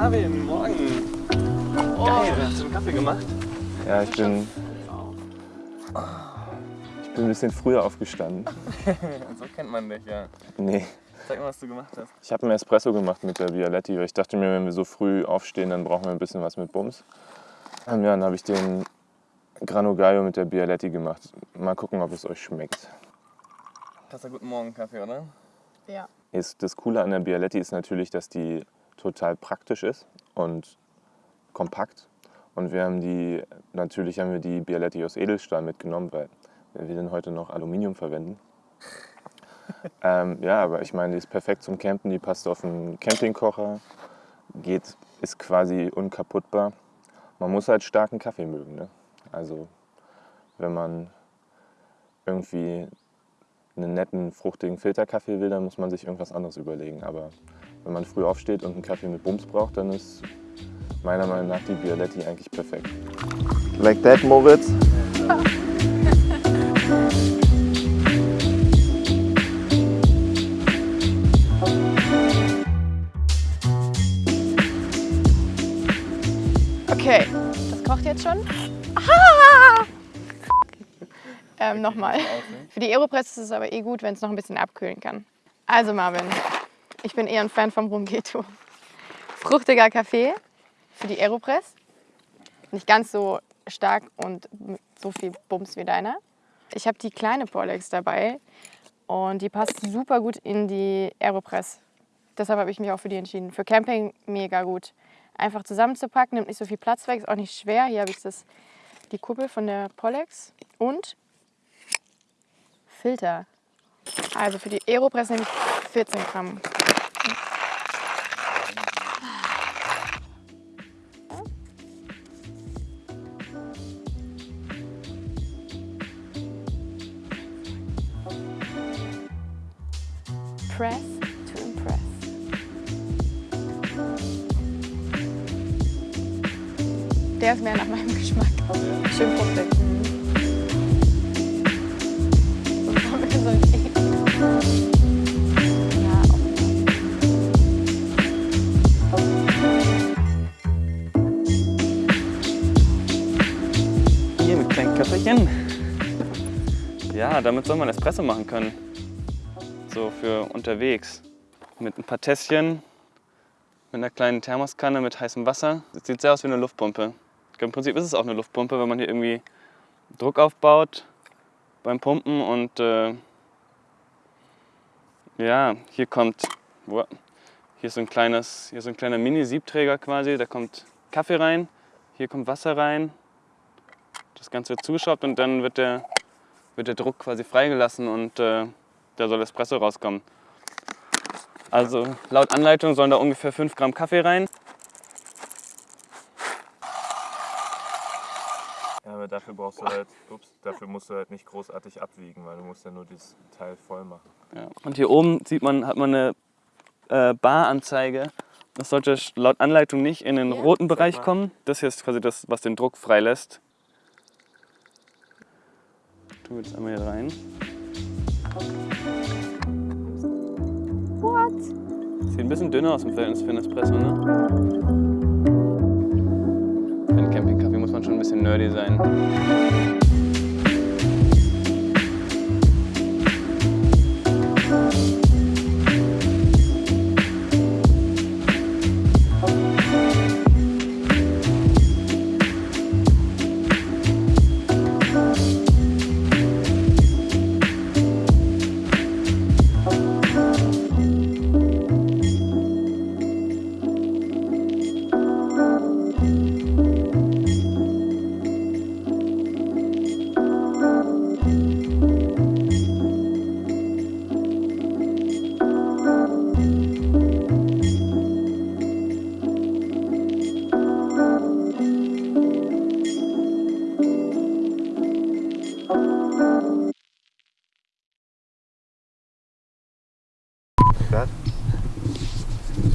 Marvin, morgen. Geil, hast du einen Kaffee gemacht? Ja, ich bin, ich bin ein bisschen früher aufgestanden. so kennt man dich, ja. Nee, Sag mal, was du gemacht hast. ich habe einen Espresso gemacht mit der Bialetti, weil ich dachte mir, wenn wir so früh aufstehen, dann brauchen wir ein bisschen was mit Bums. Ähm, ja, dann habe ich den Grano Gallo mit der Bialetti gemacht. Mal gucken, ob es euch schmeckt. Das ist ein guten Morgen-Kaffee, oder? Ja. Ist, das Coole an der Bialetti ist natürlich, dass die total praktisch ist und kompakt. Und wir haben die, natürlich haben wir die Bialetti aus Edelstahl mitgenommen, weil wir dann heute noch Aluminium verwenden. ähm, ja, aber ich meine, die ist perfekt zum Campen, die passt auf einen Campingkocher, geht, ist quasi unkaputtbar. Man muss halt starken Kaffee mögen. Ne? Also wenn man irgendwie einen netten, fruchtigen Filterkaffee will, dann muss man sich irgendwas anderes überlegen. Aber wenn man früh aufsteht und einen Kaffee mit Bums braucht, dann ist meiner Meinung nach die Bialetti eigentlich perfekt. Like that, Moritz? Okay, das kocht jetzt schon. Ah! Ähm, Nochmal. Für die Aeropress ist es aber eh gut, wenn es noch ein bisschen abkühlen kann. Also Marvin, ich bin eher ein Fan vom Rumgeto. Fruchtiger Kaffee für die Aeropress. Nicht ganz so stark und so viel Bums wie deiner. Ich habe die kleine Porlex dabei und die passt super gut in die Aeropress. Deshalb habe ich mich auch für die entschieden. Für Camping mega gut. Einfach zusammenzupacken, nimmt nicht so viel Platz weg, ist auch nicht schwer. Hier habe ich das, die Kuppel von der Pollex und Filter. Also für die Aeropress nehme ich 14 Gramm. Press to impress. Der ist mehr nach meinem Geschmack. Schön fruchtig. Hier mit kleinen Köfferchen. Ja, damit soll man Espresso machen können. So für unterwegs. Mit ein paar Tässchen, mit einer kleinen Thermoskanne mit heißem Wasser. Das sieht sehr aus wie eine Luftpumpe. Im Prinzip ist es auch eine Luftpumpe, wenn man hier irgendwie Druck aufbaut beim Pumpen und äh, ja, hier kommt, boah, hier ist so ein kleines, hier so ein kleiner Mini-Siebträger quasi, da kommt Kaffee rein, hier kommt Wasser rein, das Ganze wird zugeschraubt und dann wird der, wird der Druck quasi freigelassen und äh, da soll Espresso rauskommen. Also laut Anleitung sollen da ungefähr 5 Gramm Kaffee rein. Ja, aber dafür brauchst du halt, ups, dafür musst du halt nicht großartig abwiegen, weil du musst ja nur dieses Teil voll machen. Ja. Und hier oben sieht man, hat man eine äh, Baranzeige. Das sollte laut Anleitung nicht in den Ja, roten Bereich kommen. Das hier ist quasi das, was den Druck freilässt. Tu jetzt einmal hier rein. What? Sieht ein bisschen dünner aus im Verhältnis für einen Espresso, ne? Für einen Campingkaffee muss man schon ein bisschen nerdy sein.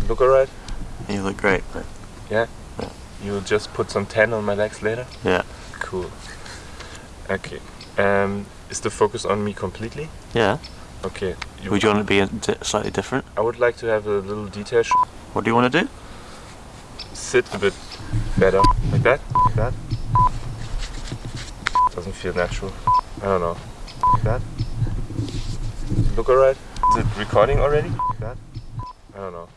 Look alright? You look great. mate. Yeah? You'll just put some tan on my legs later? Yeah. Cool. Okay. Um, is the focus on me completely? Yeah. Okay. You- Would you want to be a di- slightly different? I would like to have a little detail. What do you want to do? Sit a bit better. Like that? Like that? Doesn't feel natural. I don't know. Like that? Look alright? Is it recording already? Like that? I don't know.